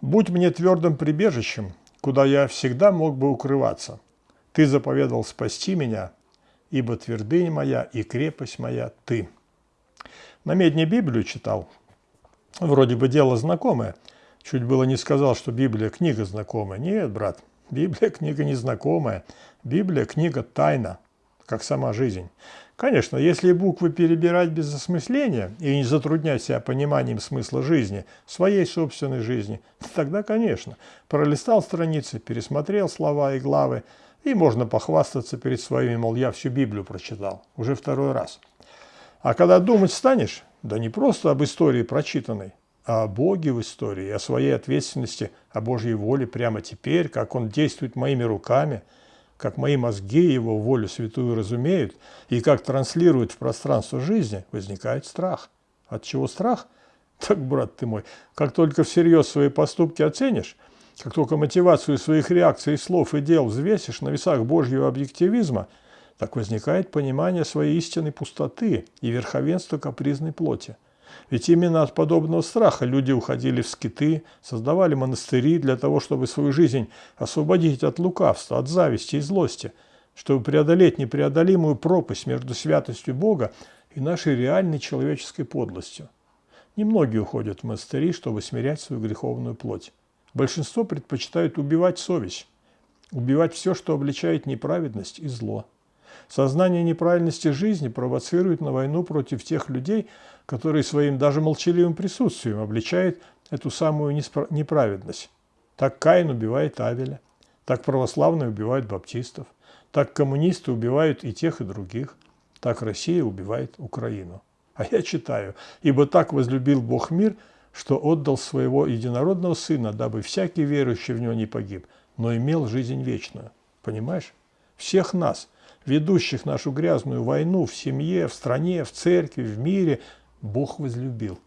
Будь мне твердым прибежищем, куда я всегда мог бы укрываться. Ты заповедал спасти меня, ибо твердыня моя и крепость моя – ты. На медне Библию читал. Вроде бы дело знакомое. Чуть было не сказал, что Библия – книга знакомая. Нет, брат, Библия – книга незнакомая. Библия – книга тайна, как сама жизнь. Конечно, если буквы перебирать без осмысления и не затруднять себя пониманием смысла жизни, своей собственной жизни, тогда, конечно, пролистал страницы, пересмотрел слова и главы, и можно похвастаться перед своими, мол, я всю Библию прочитал, уже второй раз. А когда думать станешь, да не просто об истории прочитанной, а о Боге в истории, о своей ответственности, о Божьей воле прямо теперь, как Он действует моими руками – как мои мозги его волю святую разумеют и как транслируют в пространство жизни, возникает страх. От чего страх? Так, брат ты мой, как только всерьез свои поступки оценишь, как только мотивацию своих реакций, слов и дел взвесишь на весах Божьего объективизма, так возникает понимание своей истинной пустоты и верховенства капризной плоти – ведь именно от подобного страха люди уходили в скиты, создавали монастыри для того, чтобы свою жизнь освободить от лукавства, от зависти и злости, чтобы преодолеть непреодолимую пропасть между святостью Бога и нашей реальной человеческой подлостью. Немногие уходят в монастыри, чтобы смирять свою греховную плоть. Большинство предпочитают убивать совесть, убивать все, что обличает неправедность и зло. Сознание неправильности жизни провоцирует на войну против тех людей, которые своим даже молчаливым присутствием обличают эту самую неправедность. Так Каин убивает Авеля, так православные убивают баптистов, так коммунисты убивают и тех, и других, так Россия убивает Украину. А я читаю, «Ибо так возлюбил Бог мир, что отдал своего единородного Сына, дабы всякий верующий в Него не погиб, но имел жизнь вечную». Понимаешь? Всех нас – ведущих нашу грязную войну в семье, в стране, в церкви, в мире, Бог возлюбил.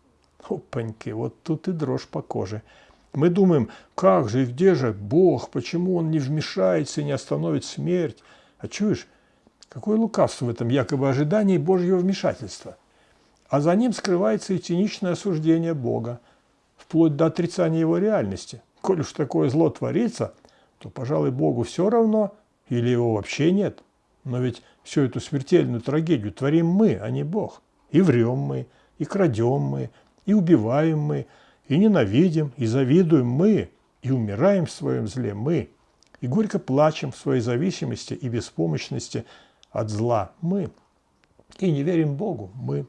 Опаньки, вот тут и дрожь по коже. Мы думаем, как же и где же Бог, почему Он не вмешается и не остановит смерть? А чуешь, какое лукавство в этом якобы ожидании Божьего вмешательства? А за ним скрывается и циничное осуждение Бога, вплоть до отрицания Его реальности. Коль уж такое зло творится, то, пожалуй, Богу все равно или Его вообще нет – но ведь всю эту смертельную трагедию творим мы, а не Бог. И врем мы, и крадем мы, и убиваем мы, и ненавидим, и завидуем мы, и умираем в своем зле мы, и горько плачем в своей зависимости и беспомощности от зла мы, и не верим Богу мы.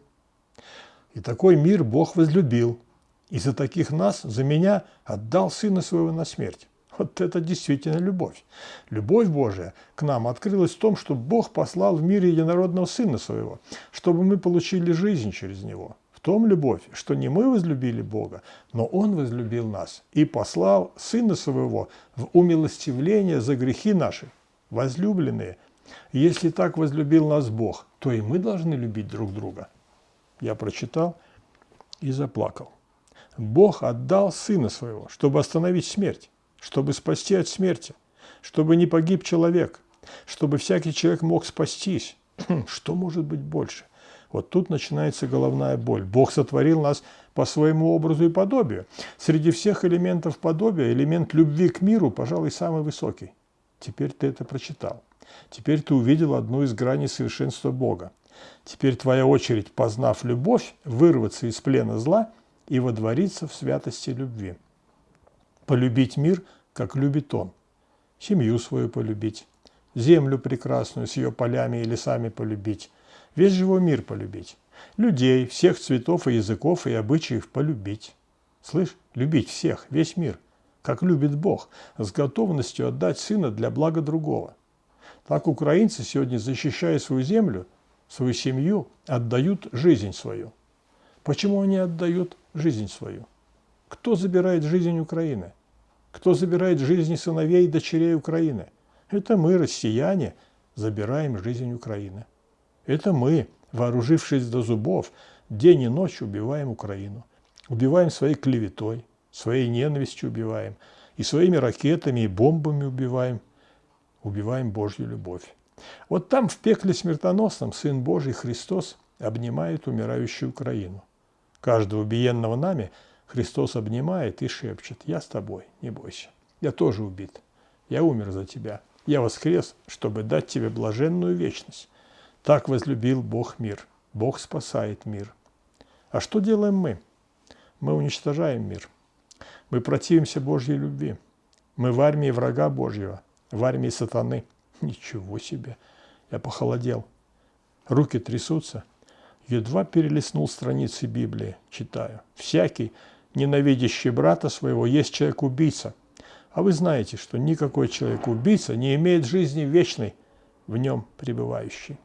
И такой мир Бог возлюбил, и за таких нас, за меня, отдал Сына Своего на смерть. Вот это действительно любовь. Любовь Божия к нам открылась в том, что Бог послал в мир единородного Сына Своего, чтобы мы получили жизнь через Него. В том любовь, что не мы возлюбили Бога, но Он возлюбил нас и послал Сына Своего в умилостивление за грехи наши, возлюбленные. Если так возлюбил нас Бог, то и мы должны любить друг друга. Я прочитал и заплакал. Бог отдал Сына Своего, чтобы остановить смерть чтобы спасти от смерти, чтобы не погиб человек, чтобы всякий человек мог спастись. Что может быть больше? Вот тут начинается головная боль. Бог сотворил нас по своему образу и подобию. Среди всех элементов подобия элемент любви к миру, пожалуй, самый высокий. Теперь ты это прочитал. Теперь ты увидел одну из граней совершенства Бога. Теперь твоя очередь, познав любовь, вырваться из плена зла и водвориться в святости любви полюбить мир, как любит он, семью свою полюбить, землю прекрасную с ее полями и лесами полюбить, весь живой мир полюбить, людей всех цветов и языков и обычаев полюбить. Слышь, любить всех, весь мир, как любит Бог, с готовностью отдать сына для блага другого. Так украинцы сегодня, защищая свою землю, свою семью, отдают жизнь свою. Почему они отдают жизнь свою? Кто забирает жизнь Украины? Кто забирает жизни сыновей и дочерей Украины? Это мы, россияне, забираем жизнь Украины. Это мы, вооружившись до зубов, день и ночь убиваем Украину. Убиваем своей клеветой, своей ненавистью убиваем, и своими ракетами и бомбами убиваем. Убиваем Божью любовь. Вот там, в пекле смертоносном, Сын Божий Христос обнимает умирающую Украину. Каждого убиенного нами – Христос обнимает и шепчет, я с тобой, не бойся. Я тоже убит. Я умер за тебя. Я воскрес, чтобы дать тебе блаженную вечность. Так возлюбил Бог мир. Бог спасает мир. А что делаем мы? Мы уничтожаем мир. Мы противимся Божьей любви. Мы в армии врага Божьего, в армии сатаны. Ничего себе! Я похолодел. Руки трясутся. Едва перелистнул страницы Библии, читаю. Всякий, ненавидящий брата своего, есть человек-убийца. А вы знаете, что никакой человек-убийца не имеет жизни вечной в нем пребывающей.